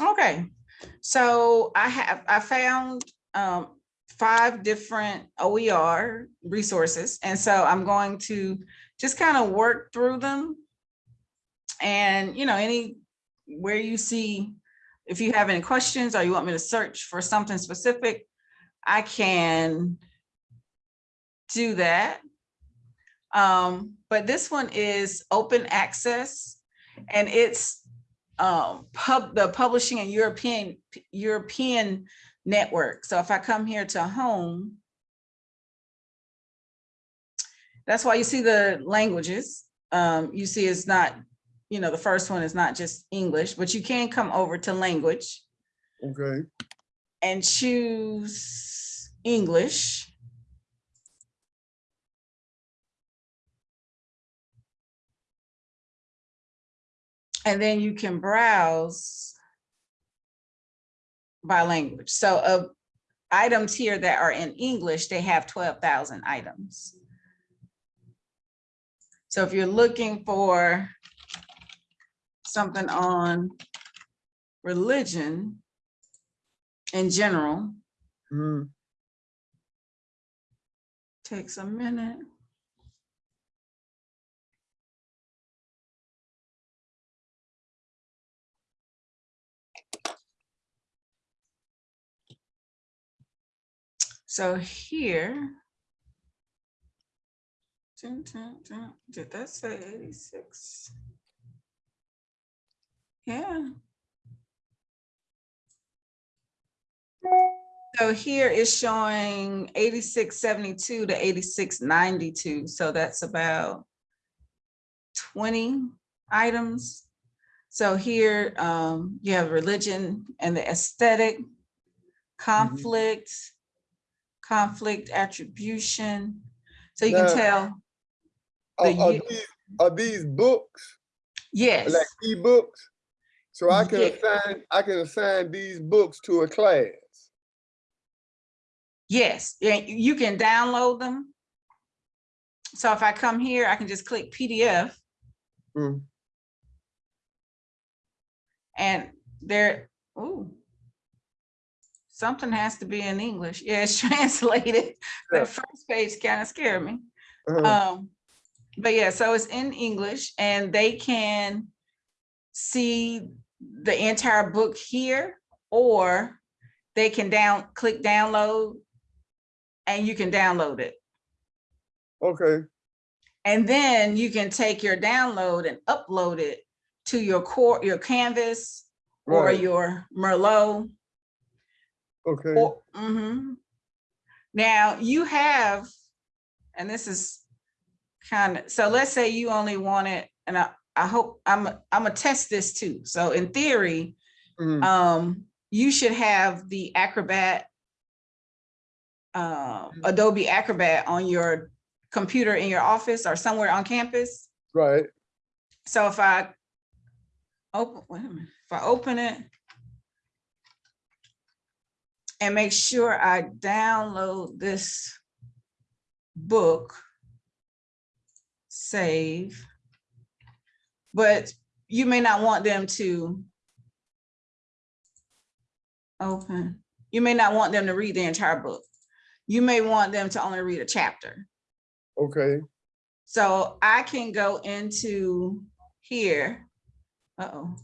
Okay, so I have, I found um five different OER resources. And so I'm going to just kind of work through them. And, you know, any, where you see, if you have any questions or you want me to search for something specific, I can do that. Um, but this one is open access and it's um, pub, the publishing and European, European network. So if I come here to home, that's why you see the languages. Um, you see it's not, you know, the first one is not just English, but you can come over to language Okay, and choose English. And then you can browse by language. So of items here that are in English, they have 12,000 items. So if you're looking for something on religion in general, mm, takes a minute. So here. Dun, dun, dun, Did that say eighty-six? Yeah. So here is showing eighty-six seventy-two to eighty-six ninety-two, so that's about twenty items. So here um, you have religion and the aesthetic, conflict, conflict attribution. So you can tell, are, The are these, are these books, yes, like ebooks? So I can Yeah. assign, I can assign these books to a class. yes, yeah, you can download them. So if I come here, I can just click PDF Mm, and there, ooh. Something has to be in English. Yeah, it's translated. Yeah. The first page kind of scared me. uh-huh, Um, but yeah, so it's in English and they can see the entire book here, or they can down, click download and you can download it. Okay, And then you can take your download and upload it to your core, your Canvas or your Merlot. Okay, Or, mhm. Now you have, and this is kind of, so let's say you only wanted, and I, I hope, I'm, I'm gonna test this too. So in theory, mm, um, you should have the Acrobat, uh, Adobe Acrobat on your computer in your office or somewhere on campus. right, So if I open, wait a minute, if I open it and make sure I download this book, save, but you may not want them to open. You may not want them to read the entire book. You may want them to only read a chapter. okay, So I can go into here. Uh-oh.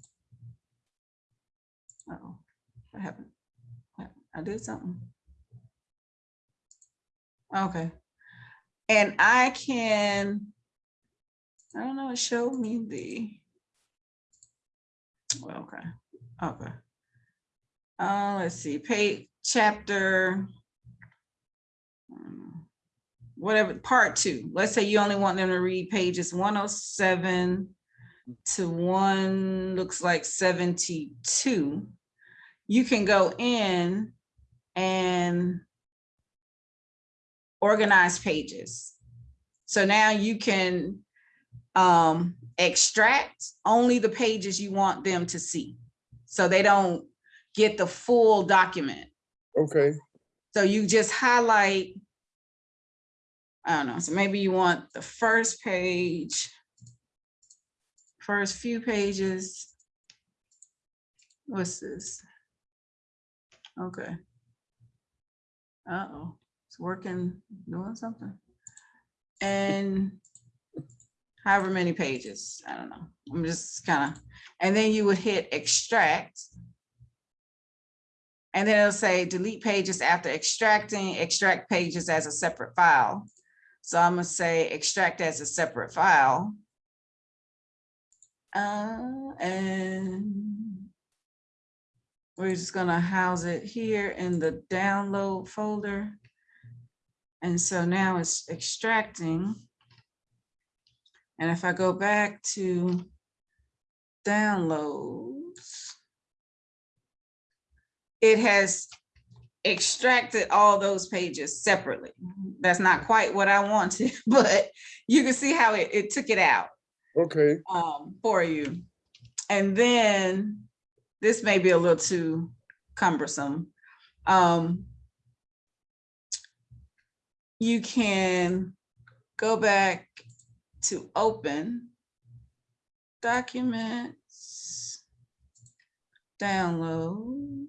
Uh-oh, what happened? I did something. Okay. And I can, I don't know, it showed me the, well, okay, okay. Uh, let's see, page, chapter, um, whatever, part two. Let's say you only want them to read pages one oh seven to one, looks like seventy-two. You can go in and organize pages. So now you can um, extract only the pages you want them to see. So they don't get the full document. okay, So you just highlight. I don't know, so maybe you want the first page. First few pages. What's this? Okay. Uh-oh, it's working, doing something. And however many pages, I don't know. I'm just kind of, and then you would hit extract. And then it'll say delete pages after extracting, extract pages as a separate file. So I'm gonna say extract as a separate file. Uh, and we're just gonna house it here in the download folder. And so now it's extracting. And if I go back to downloads, it has extracted all those pages separately. That's not quite what I wanted, but you can see how it, it took it out Okay, um, for you. And then this may be a little too cumbersome. Um, you can go back to open documents, download.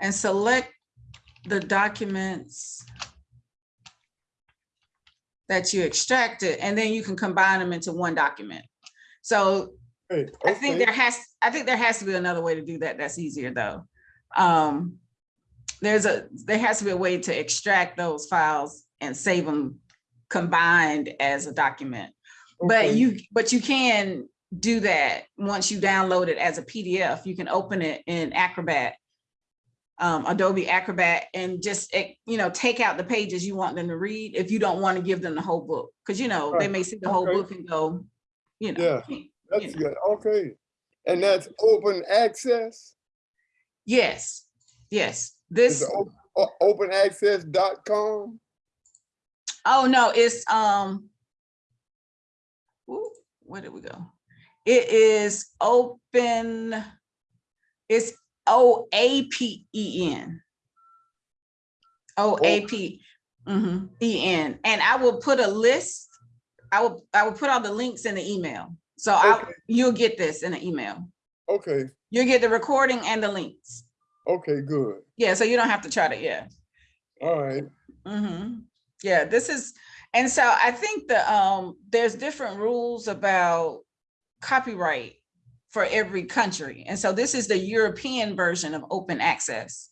And select the documents that you extracted, and then you can combine them into one document. So hey, I think there has, I think there has to be another way to do that. That's easier though. Um, there's a, there has to be a way to extract those files and save them combined as a document. But you, but you can do that once you download it as a PDF. You can open it in Acrobat, um, Adobe Acrobat, and just, eh, you know, take out the pages you want them to read if you don't want to give them the whole book. Because, you know, they may see the whole Okay. book and go, you know. Yeah. "Hmm, that's you know." good, okay. And that's open access? Yes, yes. This, openaccess.com? oh, no, it's, um, ooh, where did we go? It is open, it's O A P E N. O A P, mhm, E N, and I will put a list, I will, I will put all the links in the email. So I, you'll get this in the email. Okay, You'll get the recording and the links. okay, good, Yeah, so you don't have to try to, yeah. all right, Mm -hmm. Yeah, this is, and so I think the, um, there's different rules about copyright for every country. And so this is the European version of open access.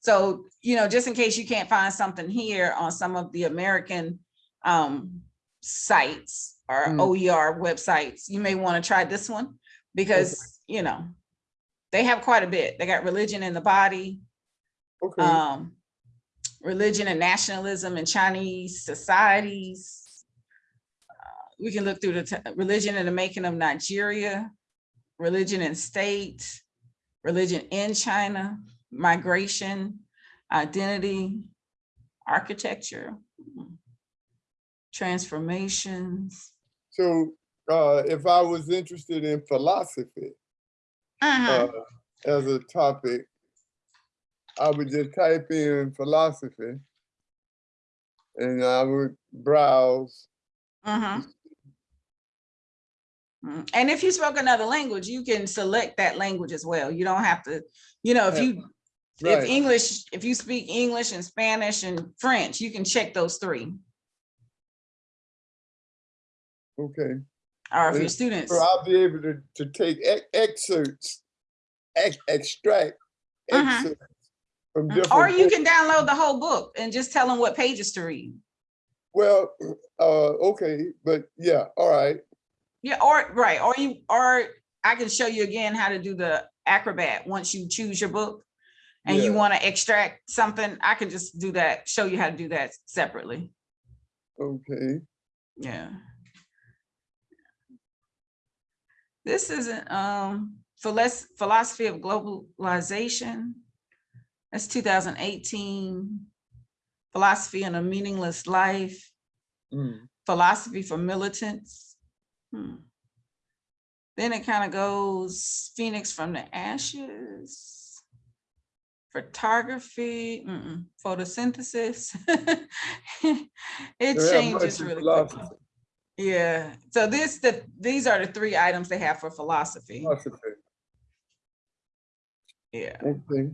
So, you know, just in case you can't find something here on some of the American um, sites or Mm. OER websites, you may want to try this one because, you know, they have quite a bit. They got religion in the body, okay, um, religion and nationalism in Chinese societies. Uh, We can look through the religion in the making of Nigeria, religion and state, religion in China, migration, identity, architecture, transformations. so, uh, if I was interested in philosophy, uh, Mhm, as a topic, I would just type in philosophy. And I would browse, mhm. Mm, And if you spoke another language, you can select that language as well. You don't have to, you know, if you If English, if you speak English and Spanish and French, you can check those three. Okay. Or if Uh, your students, So I'll be able to, to take ex- excerpts, ex- extract Mhm. excerpts from or you books. can download the whole book and just tell them what pages to read. Well, uh, okay, but yeah, all right, Yeah, or, right, or you, or I can show you again how to do the Acrobat once you choose your book. And you want to extract something, I can just do that, show you how to do that separately. okay. Yeah. This isn't, um, philos- philosophy of globalization. That's two thousand eighteen. Philosophy and a meaningless life, Mm, philosophy for militants. Hmm. Then it kind of goes Phoenix from the ashes. Photography, mm-mm, photosynthesis. It much changes really quickly. Yeah, so this, the, these are the three items they have for philosophy. philosophy. Yeah. Okay.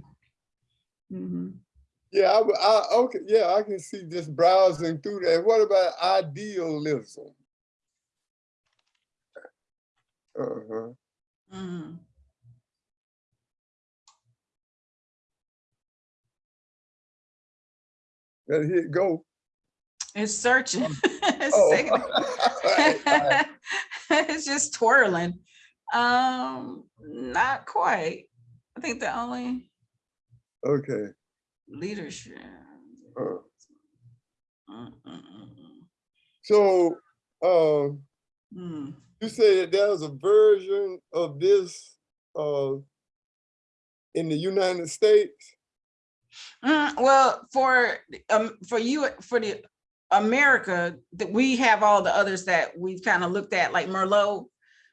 mhm. Yeah, I, I- okay, yeah, I can see just browsing through that. What about idealism? Uh-huh. mhm. Let it go. It's searching. It's Oh. Alright, alright. It's just twirling. Um, not quite. I think the only Okay. leadership. uh, Mm, mm, mm, So, um, mm. You say that there's a version of this, uh, in the United States? Mm, well, for um, for you, for the America, that we have all the others that we've kind of looked at, like Merlot.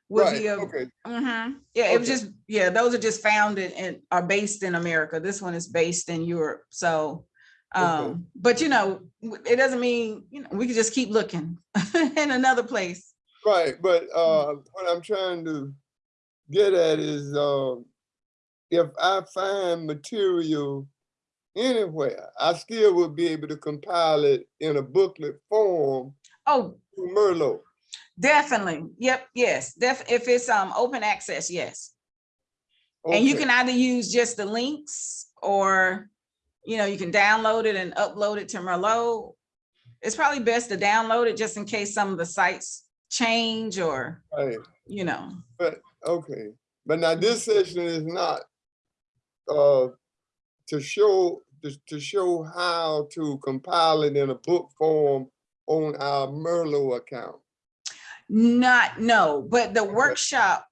Would Right, be a, okay, Mhm. Yeah, it was just, yeah, those are just founded and are based in America. This one is based in Europe, so. Okay. Um, but you know, it doesn't mean, you know, we could just keep looking in another place. right, but, uh, what I'm trying to get at is, um, if I find material anywhere, I still would be able to compile it in a booklet form Oh, Merlot. definitely. Yep, yes, def, if it's um open access, yes. And you can either use just the links or, you know, you can download it and upload it to Merlot. It's probably best to download it just in case some of the sites change or, Right, you know. But okay, but now this session is not, uh, to show, to, to show how to compile it in a book form on our Merlot account. Not, no, but the workshop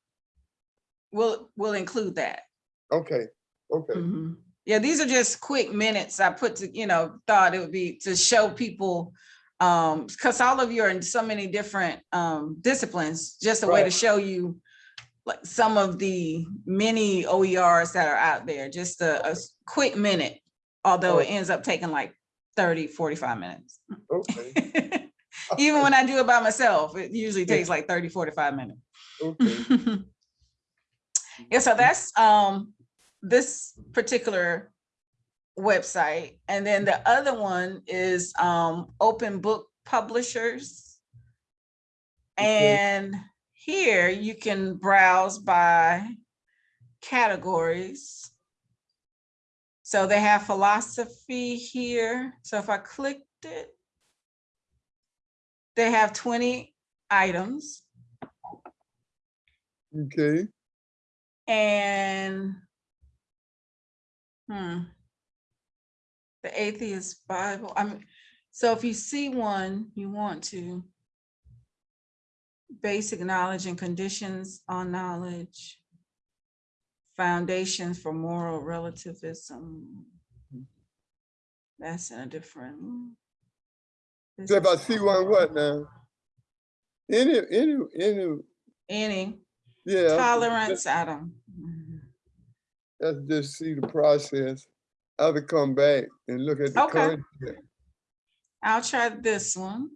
will, will include that. Okay, okay, Mhm. Yeah, these are just quick minutes I put to, you know, thought it would be to show people, um, because all of you are in so many different um disciplines, just a way to show you like some of the many OERs that are out there, just a quick minute, although it Oh. ends up taking like 30, 45 minutes. okay, Even when I do it by myself, it usually takes like 30, 45 minutes. okay, Yeah, so that's um this particular website. And then the other one is um Open Book Publishers. Okay. And here you can browse by categories. So they have philosophy here. So if I clicked it, they have 20 items. okay, And hmm. The atheist Bible, I mean, so if you see one, you want to basic knowledge and conditions on knowledge, foundations for moral relativism. That's in a different. so if I see one, what now? Any, any, any, Any yeah. tolerance, mhm. Let's just see the process. I will come back and look at the Okay. content. I'll try this one.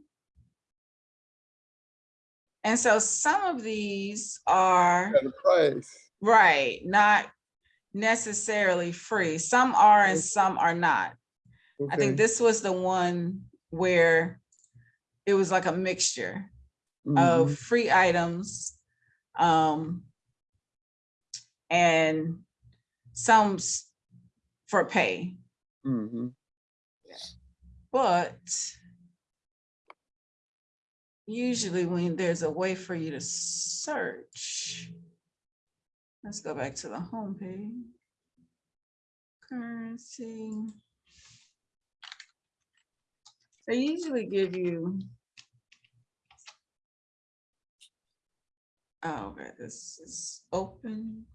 And so some of these are, At price. right, not necessarily free. Some are and some are not. I think this was the one where it was like a mixture of mhm, free items. Um, and some for pay, Mm -hmm. but usually when there's a way for you to search, let's go back to the homepage. Currency. They usually give you. Oh, okay, this is open.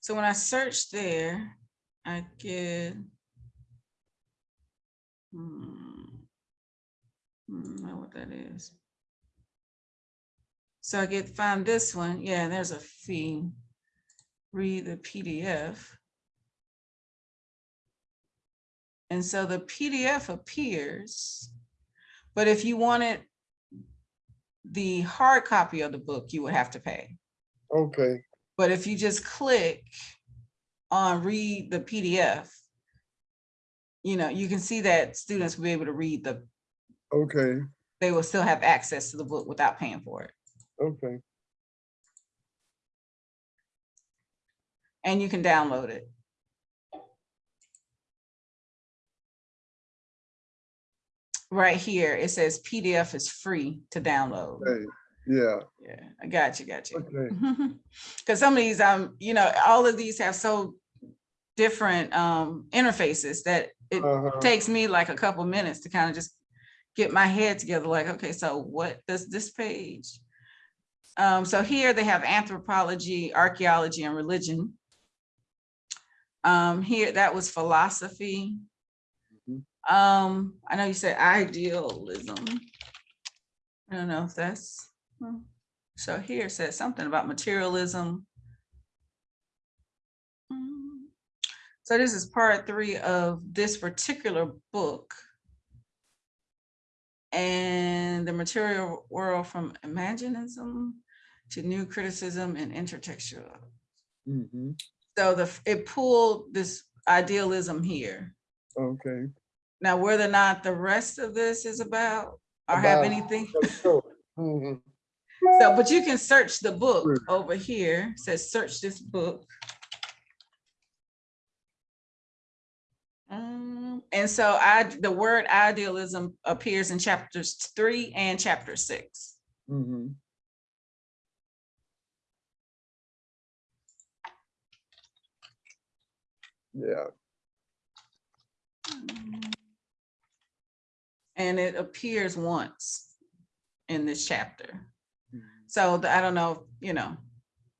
So when I search there, I get. Hmm. Hmm, Know what that is. So I get, find this one, yeah, there's a fee. Read the PDF. And so the PDF appears, but if you wanted the hard copy of the book, you would have to pay. Okay, But if you just click on read the PDF, you know, you can see that students will be able to read the, okay, they will still have access to the book without paying for it. okay, And you can download it. Right here, it says PDF is free to download. okay, yeah, Yeah, I got you, got you. okay, Because some of these, um, you know, all of these have so different um interfaces that it uh-huh, takes me like a couple minutes to kind of just get my head together, like, okay, so what does this page? Um, so here they have anthropology, archaeology, and religion. Um, here, that was philosophy. Mhm. Um, I know you said idealism. I don't know if that's, hmm. so here it says something about materialism. Mm. So this is part three of this particular book. And the material world from imaginism to new criticism and intertextual. mhm, So the, it pulled this idealism here. okay. Now, whether or not the rest of this is about or have About- anything, So, mhm, so, but you can search the book Sure. over here, says search this book. Um, and so I, the word idealism appears in chapters three and chapter six. mhm. Yeah, And it appears once in this chapter. mhm, So the- I don't know, you know,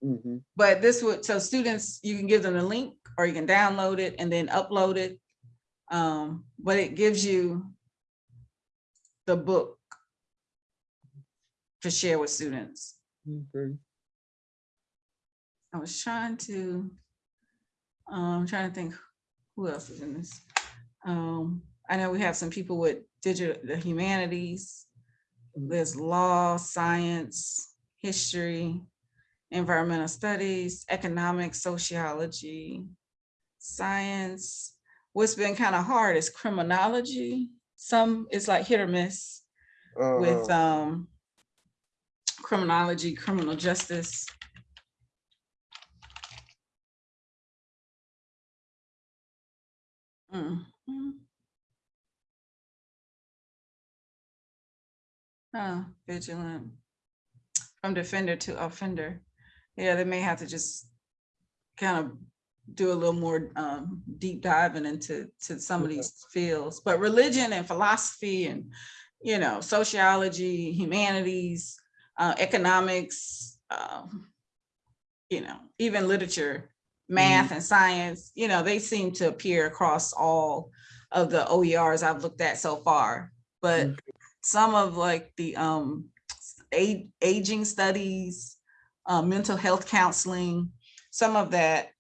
mhm, but this would, so students, you can give them the link or you can download it and then upload it. Um, but it gives you the book to share with students. okay. I was trying to, um, trying to think who else is in this. Um, I know we have some people with digital, the humanities. There's law, science, history, environmental studies, economics, sociology, science. What's been kind of hard is criminology. Some it's like hit or miss with Uh-huh, um criminology, criminal justice. Mhm. Uh, vigilant. From defender to offender. Yeah, they may have to just kind of do a little more um deep diving into to some of these fields. But religion and philosophy and, you know, sociology, humanities, uh, economics, um, you know, even literature, math and science, you know, they seem to appear across all of the OERs I've looked at so far. But Okay. some of like the um a- aging studies, uh, mental health counseling, some of that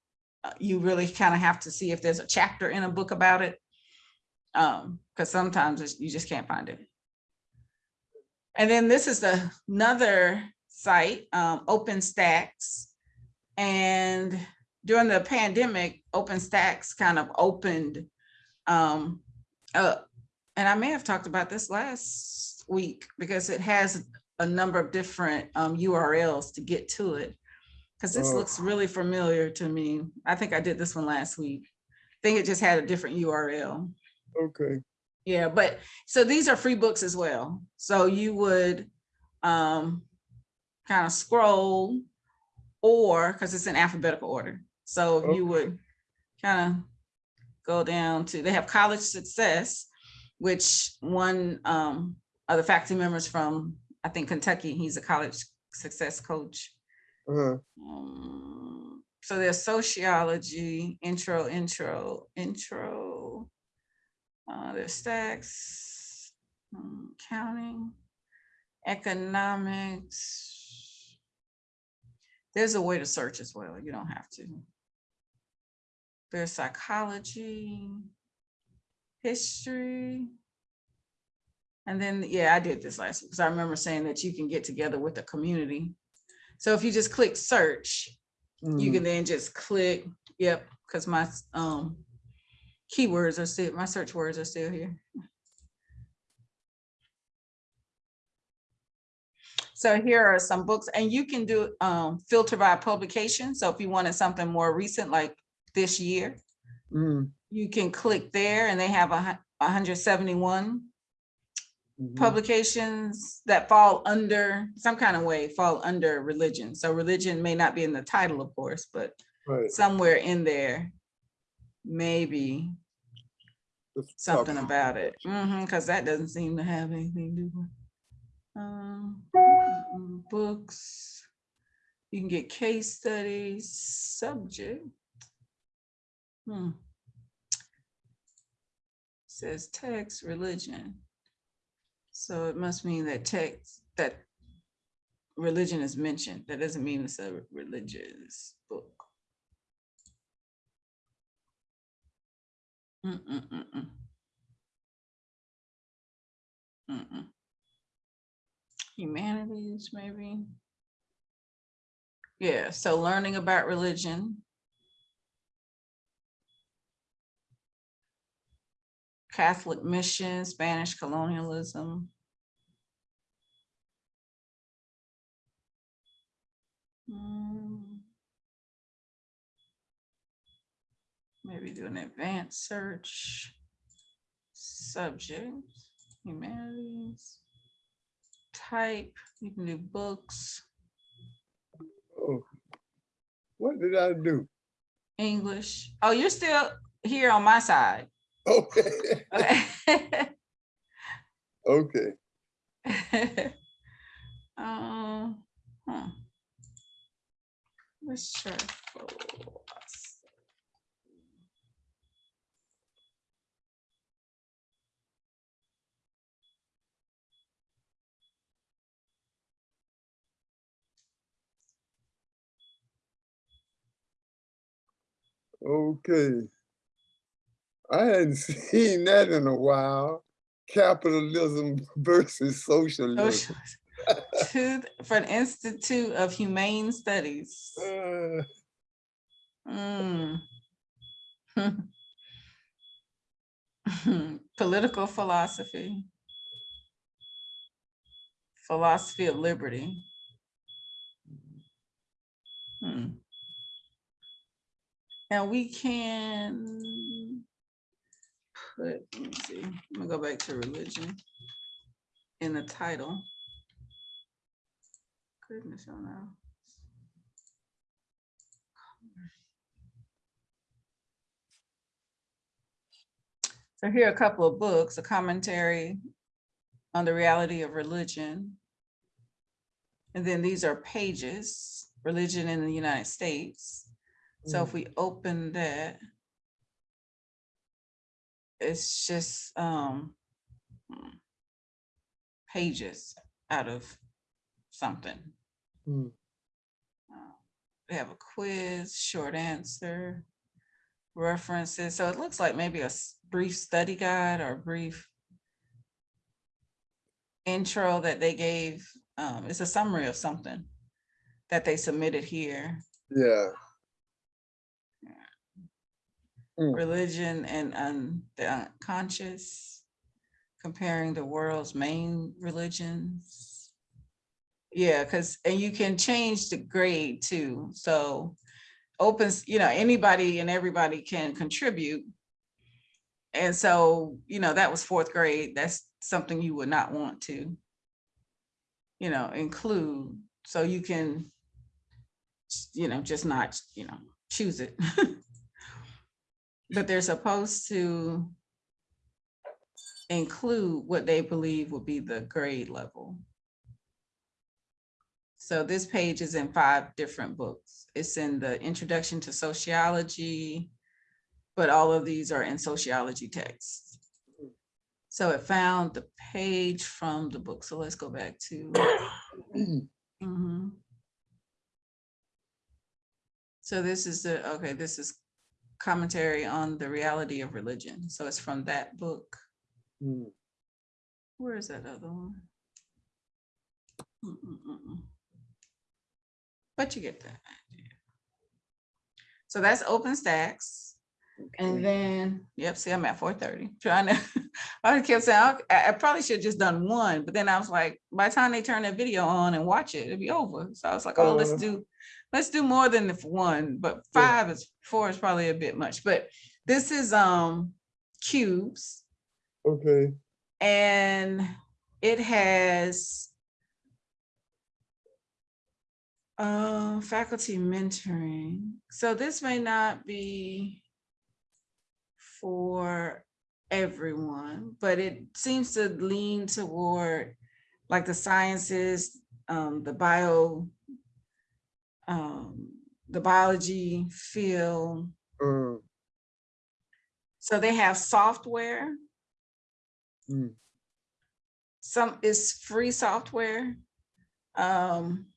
you really kind of have to see if there's a chapter in a book about it. Um, because sometimes you just can't find it. And then this is the another site, um, OpenStax. And during the pandemic, OpenStax kind of opened um up. And I may have talked about this last week because it has a number of different um URLs to get to it. Because this Oh. looks really familiar to me. I think I did this one last week. I think it just had a different URL. Okay, Yeah, but so these are free books as well. So you would um kind of scroll or because it's in alphabetical order. So you would kind of go down to, they have college success, which one um of the faculty members from, I think Kentucky, he's a college success coach. Uh-huh, Um, so there's sociology, intro, intro, intro. Uh, there's stacks, um, counting, economics. There's a way to search as well. You don't have to. There's psychology, history. And then, yeah, I did this last, because I remember saying that you can get together with the community. So if you just click search, you Mhm. can then just click, yep, because my um keywords are still, my search words are still here. So here are some books and you can do um filter by publication. So if you wanted something more recent, like this year, Mm, you can click there and they have a hundred seventy-one mhm. Publications that fall under, some kind of way, fall under religion. So religion may not be in the title, of course, but Right. somewhere in there, maybe Let's something about it. hmm because that doesn't seem to have anything to do with. Um, mm, books. You can get case studies, subject. Hmm. Says text, religion. So it must mean that text, that religion is mentioned. That doesn't mean it's a religious book. Mm-mm-mm-mm. Mm-mm. Humanities, maybe. Yeah, so learning about religion. Catholic mission, Spanish colonialism. Mm. Maybe do an advanced search. Subject, humanities. Type, you can do books, Oh. What did I do? English. Oh, you're still here on my side. Okay, Okay. okay. Um, huh. Philosophy. Okay. I hadn't seen that in a while. Capitalism versus socialism. Socialist. To, for an Institute of Humane Studies. Uh, Mm. Political philosophy. Philosophy of liberty. Hmm. We can put, let me see, I'm gonna go back to religion in the title. Goodness, oh no. So here are a couple of books, a commentary on the reality of religion. And then these are pages, religion in the United States. So if we open that, it's just um hmm, pages out of something. Uh, We have a quiz, short answer, references. So it looks like maybe a brief study guide or brief intro that they gave. Um, it's a summary of something that they submitted here. Yeah. Mm. Religion and un- the unconscious, comparing the world's main religions. Yeah, because, and you can change the grade too. So opens, you know, anybody and everybody can contribute. And so, you know, that was fourth grade. That's something you would not want to, you know, include. So you can, you know, just not, you know, choose it. But they're supposed to include what they believe will be the grade level. So this page is in five different books. It's in the Introduction to Sociology, but all of these are in sociology texts. So it found the page from the book. So let's go back to. Mhm. So this is the, okay, this is commentary on the reality of religion. So it's from that book. Mm. Where is that other one? Mm, mm, mm, mm. But you get that. idea. So that's OpenStax. And then, yep, see, I'm at four thirty, trying to, I kept saying, I, I probably should have just done one, but then I was like, by the time they turn that video on and watch it, it'll be over. So I was like, oh, let's Uh. do, let's do more than the one, but Yeah. five is, four is probably a bit much, but this is, um, QUBES. Okay, And it has uh, faculty mentoring. So this may not be for everyone, but it seems to lean toward like the sciences, um, the bio, um, the biology field. uh, So they have software. Mm. Some is free software. Um,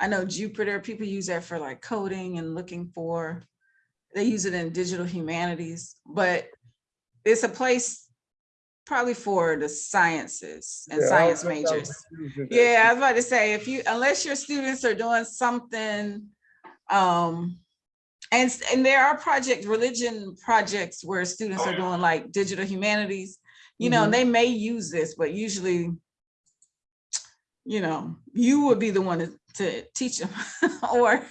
I know Jupyter, people use that for like coding and looking for, they use it in digital humanities, but it's a place probably for the sciences and yeah, science I- I majors. using that Yeah, I was about to say, if you, unless your students are doing something, um, and, and there are project, religion projects where students are doing like digital humanities, you know, Mhm. and they may use this, but usually, you know, you would be the one to, to teach them, or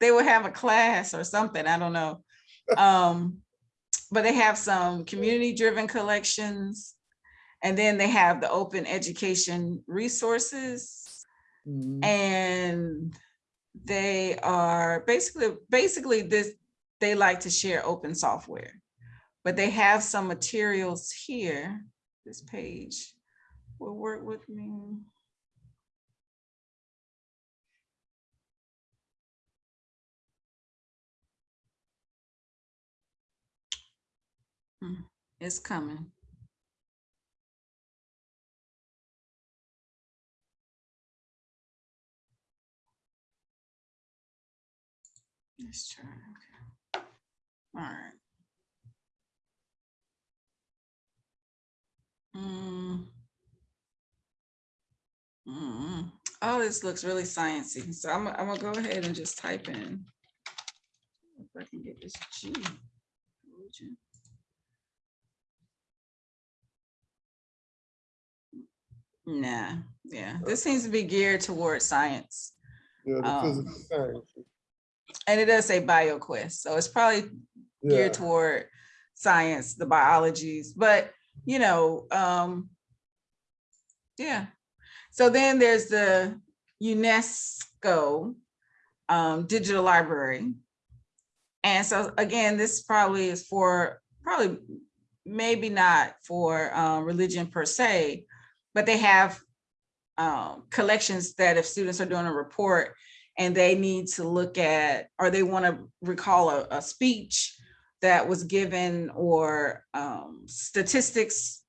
they would have a class or something, I don't know. Um, but they have some community-driven collections, and then they have the open education resources. Mhm. And they are basically, basically this, they like to share open software. But they have some materials here, this page will work with me. It's coming. Let's try, okay. All right. Mm. Mm, Oh, this looks really sciencey, so I'm, I'm gonna go ahead and just type in. If I can get this G. Nah, yeah, this seems to be geared towards science. Yeah, the um, physical sciences. And it does say BioQuest, so it's probably Yeah, geared toward science, the biologies, but you know, um, yeah. So then there's the UNESCO um, digital library. And so again, this probably is for, probably, maybe not for uh, religion per se, but they have um, collections that if students are doing a report and they need to look at, or they want to recall a, a speech that was given or um, statistics,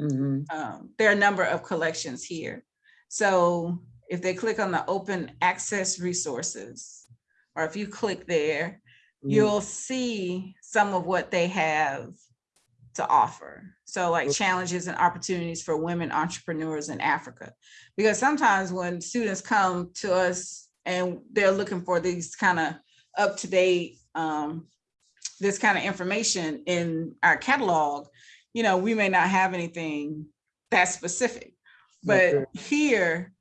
mhm, um, there are a number of collections here. So if they click on the open access resources, or if you click there, mhm. you'll see some of what they have to offer. So like challenges and opportunities for women entrepreneurs in Africa. Because sometimes when students come to us and they're looking for these kind of up-to-date, um, this kind of information in our catalog, you know, we may not have anything that specific. But Okay. here,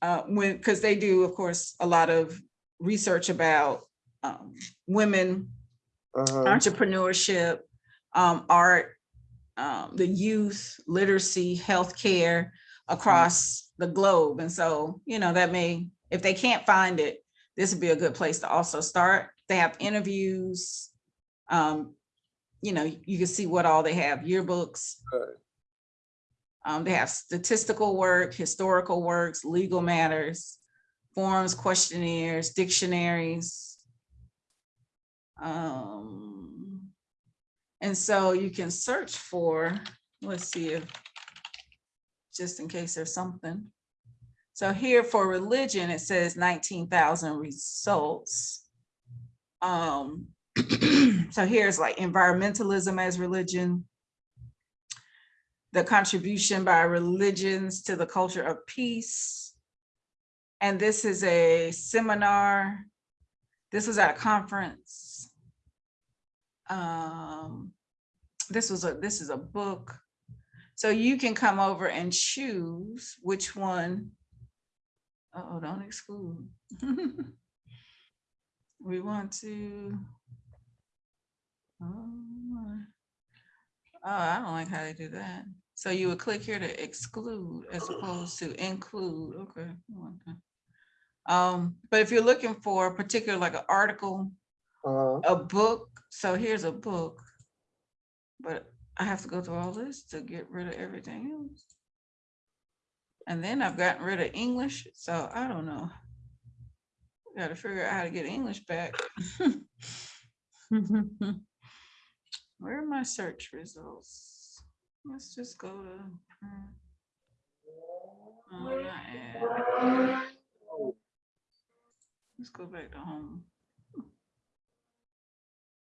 uh, when, because they do, of course, a lot of research about um, women Uh-huh, entrepreneurship, um, art, um, the youth, literacy, healthcare across the globe. And so, you know, that may, if they can't find it, this would be a good place to also start. They have interviews. Um, you know, you can see what all they have, yearbooks. Right. Um, they have statistical work, historical works, legal matters, forms, questionnaires, dictionaries. Um, and so you can search for, let's see if, just in case there's something. So here for religion, it says nineteen thousand results. Um, so here's like environmentalism as religion. the contribution by religions to the culture of peace. And this is a seminar. This was at a conference. Um, this was a, this is a book. So you can come over and choose which one. Uh-oh, don't exclude. We want to. Oh. Oh, I don't like how they do that. So you would click here to exclude as opposed to include, okay. Um, but if you're looking for a particular, like an article, Uh, a book, so here's a book. But I have to go through all this to get rid of everything else. And then I've gotten rid of English, so I don't know. Gotta figure out how to get English back. Where are my search results? Let's just go to. uh, not. Let's go back to home.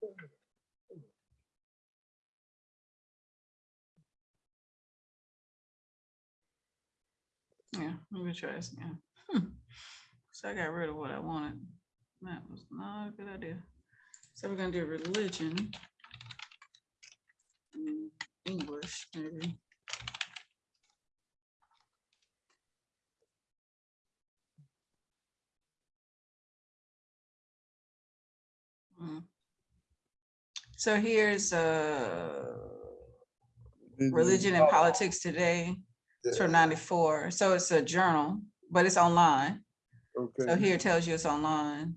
Yeah, let me try this again. Hmm. So I got rid of what I wanted. That was not a good idea. So we're gonna do religion. Mm, English, maybe. Mm. So here's uh religion and politics today. From ninety-four, so it's a journal, but it's online. Okay. So here it tells you it's online.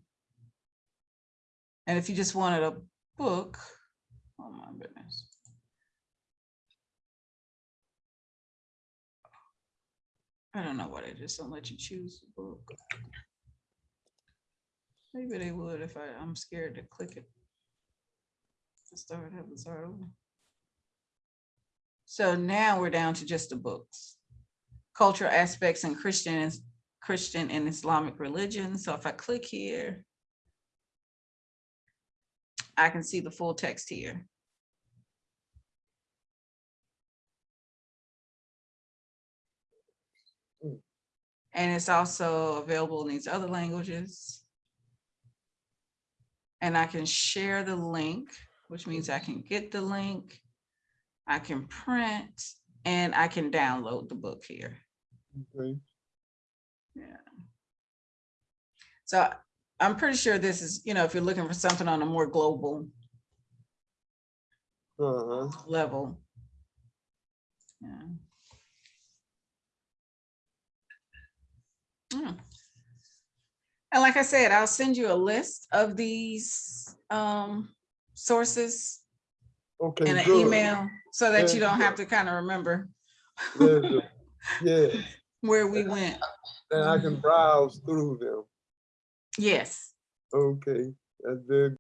And if you just wanted a book, oh my goodness. I don't know what they just don't let you choose a book. Maybe they would if I, I'm scared to click it. Start, start over. So now we're down to just the books. Cultural aspects and Christian, Christian and Islamic religion. So if I click here, I can see the full text here. And it's also available in these other languages. And I can share the link, which means I can get the link. I can print and I can download the book here. okay, Yeah. So I'm pretty sure this is, you know, if you're looking for something on a more global uh-huh, level. Yeah. Mm. And like I said, I'll send you a list of these um sources okay, in an good. email so that you don't yeah. have to kind of remember. Yeah, where we went. and I can browse through them, Yes. okay, that's very